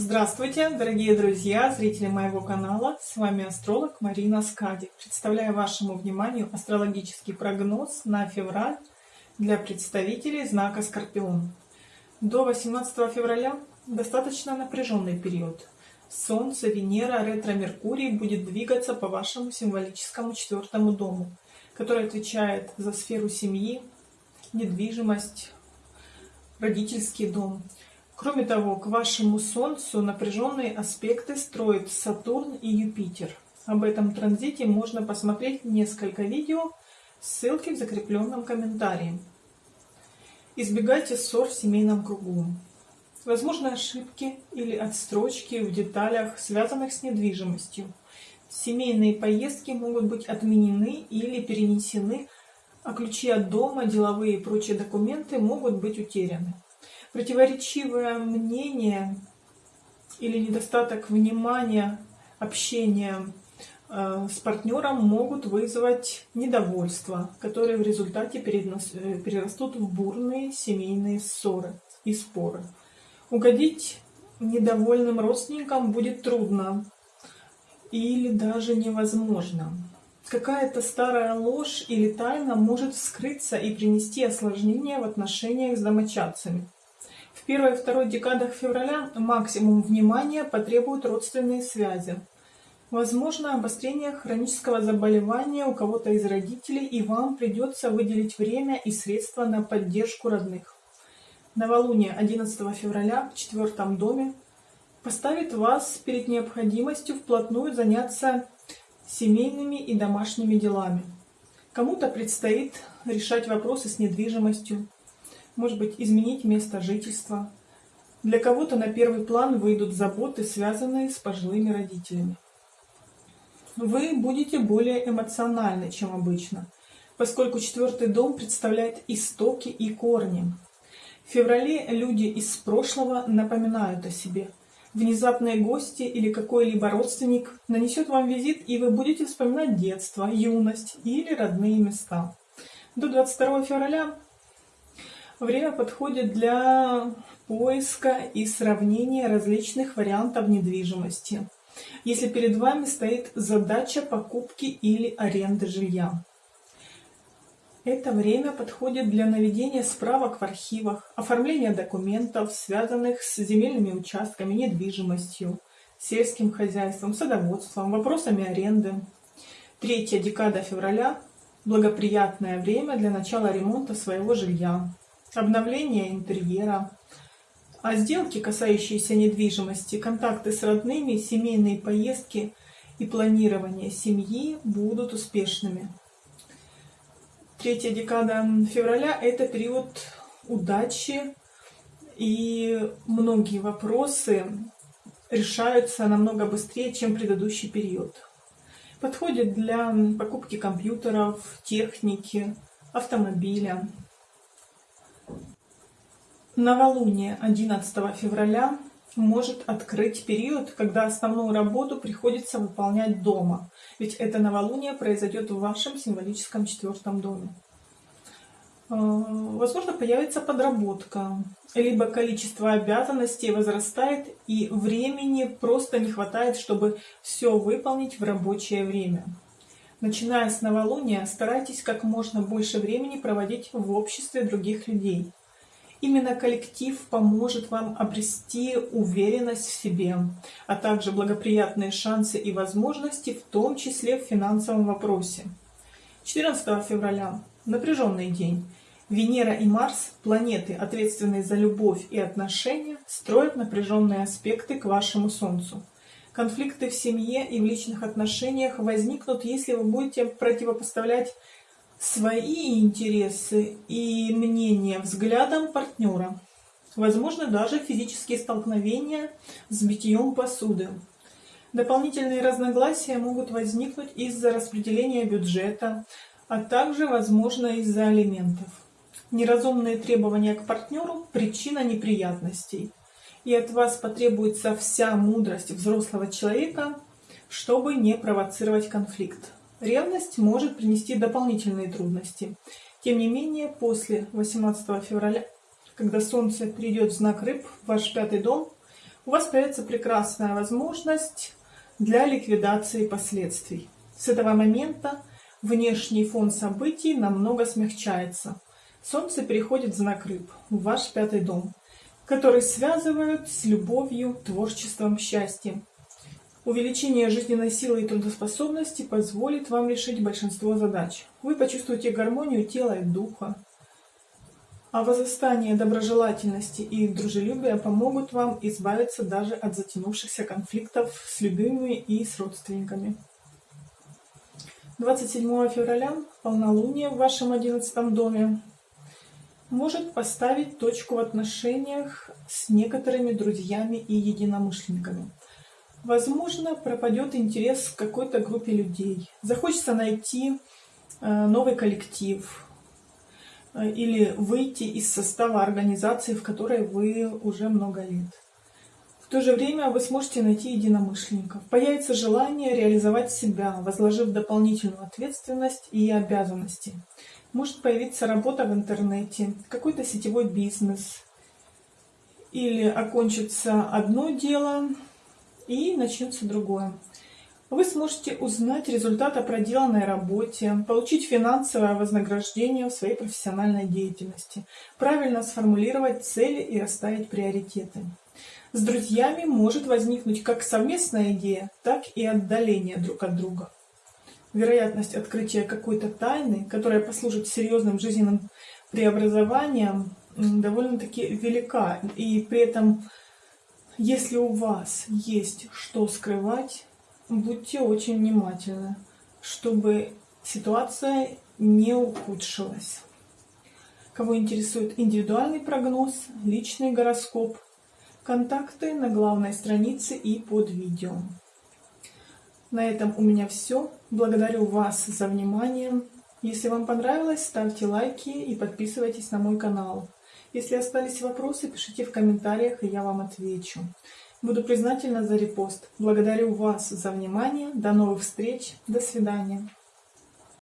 Здравствуйте, дорогие друзья, зрители моего канала. С вами астролог Марина Скади. Представляю вашему вниманию астрологический прогноз на февраль для представителей знака Скорпион. До 18 февраля достаточно напряженный период. Солнце, Венера, ретро-Меркурий будет двигаться по вашему символическому четвертому дому, который отвечает за сферу семьи, недвижимость, родительский дом. Кроме того, к вашему Солнцу напряженные аспекты строят Сатурн и Юпитер. Об этом транзите можно посмотреть несколько видео, ссылки в закрепленном комментарии. Избегайте ссор в семейном кругу. Возможны ошибки или отстрочки в деталях, связанных с недвижимостью. Семейные поездки могут быть отменены или перенесены, а ключи от дома, деловые и прочие документы могут быть утеряны. Противоречивое мнение или недостаток внимания, общения э, с партнером могут вызвать недовольство, которые в результате э, перерастут в бурные семейные ссоры и споры. Угодить недовольным родственникам будет трудно или даже невозможно. Какая-то старая ложь или тайна может вскрыться и принести осложнения в отношениях с домочадцами. Первой и второй декадах февраля максимум внимания потребуют родственные связи. Возможно обострение хронического заболевания у кого-то из родителей, и вам придется выделить время и средства на поддержку родных. Новолуние 11 февраля в четвертом доме поставит вас перед необходимостью вплотную заняться семейными и домашними делами. Кому-то предстоит решать вопросы с недвижимостью, может быть, изменить место жительства. Для кого-то на первый план выйдут заботы, связанные с пожилыми родителями. Вы будете более эмоциональны, чем обычно, поскольку четвертый дом представляет истоки и корни. В феврале люди из прошлого напоминают о себе. Внезапные гости или какой-либо родственник нанесет вам визит, и вы будете вспоминать детство, юность или родные места. До 22 февраля Время подходит для поиска и сравнения различных вариантов недвижимости. Если перед вами стоит задача покупки или аренды жилья. Это время подходит для наведения справок в архивах, оформления документов, связанных с земельными участками, недвижимостью, сельским хозяйством, садоводством, вопросами аренды. Третья декада февраля – благоприятное время для начала ремонта своего жилья обновление интерьера, а сделки, касающиеся недвижимости, контакты с родными, семейные поездки и планирование семьи будут успешными. Третья декада февраля – это период удачи, и многие вопросы решаются намного быстрее, чем предыдущий период. Подходит для покупки компьютеров, техники, автомобиля. Новолуние 11 февраля может открыть период, когда основную работу приходится выполнять дома, ведь это новолуние произойдет в вашем символическом четвертом доме. Э, возможно, появится подработка, либо количество обязанностей возрастает, и времени просто не хватает, чтобы все выполнить в рабочее время. Начиная с новолуния, старайтесь как можно больше времени проводить в обществе других людей. Именно коллектив поможет вам обрести уверенность в себе, а также благоприятные шансы и возможности, в том числе в финансовом вопросе. 14 февраля – напряженный день. Венера и Марс, планеты, ответственные за любовь и отношения, строят напряженные аспекты к вашему Солнцу. Конфликты в семье и в личных отношениях возникнут, если вы будете противопоставлять свои интересы и мнения взглядом партнера. Возможно, даже физические столкновения с битьем посуды. Дополнительные разногласия могут возникнуть из-за распределения бюджета, а также, возможно, из-за алиментов. Неразумные требования к партнеру – причина неприятностей. И от вас потребуется вся мудрость взрослого человека, чтобы не провоцировать конфликт. Ревность может принести дополнительные трудности. Тем не менее, после 18 февраля, когда Солнце перейдет в знак рыб, ваш пятый дом, у вас появится прекрасная возможность для ликвидации последствий. С этого момента внешний фон событий намного смягчается. Солнце переходит в знак рыб, в ваш пятый дом, который связывают с любовью, творчеством, счастьем. Увеличение жизненной силы и трудоспособности позволит вам решить большинство задач. Вы почувствуете гармонию тела и духа. А возрастание доброжелательности и дружелюбия помогут вам избавиться даже от затянувшихся конфликтов с любимыми и с родственниками. 27 февраля полнолуние в вашем 11 доме может поставить точку в отношениях с некоторыми друзьями и единомышленниками. Возможно, пропадет интерес к какой-то группе людей. Захочется найти э, новый коллектив э, или выйти из состава организации, в которой вы уже много лет. В то же время вы сможете найти единомышленников. Появится желание реализовать себя, возложив дополнительную ответственность и обязанности. Может появиться работа в интернете, какой-то сетевой бизнес. Или окончится одно дело, и начнется другое. Вы сможете узнать результат о проделанной работе, получить финансовое вознаграждение в своей профессиональной деятельности, правильно сформулировать цели и расставить приоритеты. С друзьями может возникнуть как совместная идея, так и отдаление друг от друга. Вероятность открытия какой-то тайны, которая послужит серьезным жизненным преобразованием, довольно-таки велика. И при этом если у вас есть что скрывать, будьте очень внимательны, чтобы ситуация не ухудшилась. Кого интересует индивидуальный прогноз, личный гороскоп, контакты на главной странице и под видео. На этом у меня все. Благодарю вас за внимание. Если вам понравилось, ставьте лайки и подписывайтесь на мой канал. Если остались вопросы, пишите в комментариях, и я вам отвечу. Буду признательна за репост. Благодарю вас за внимание. До новых встреч. До свидания.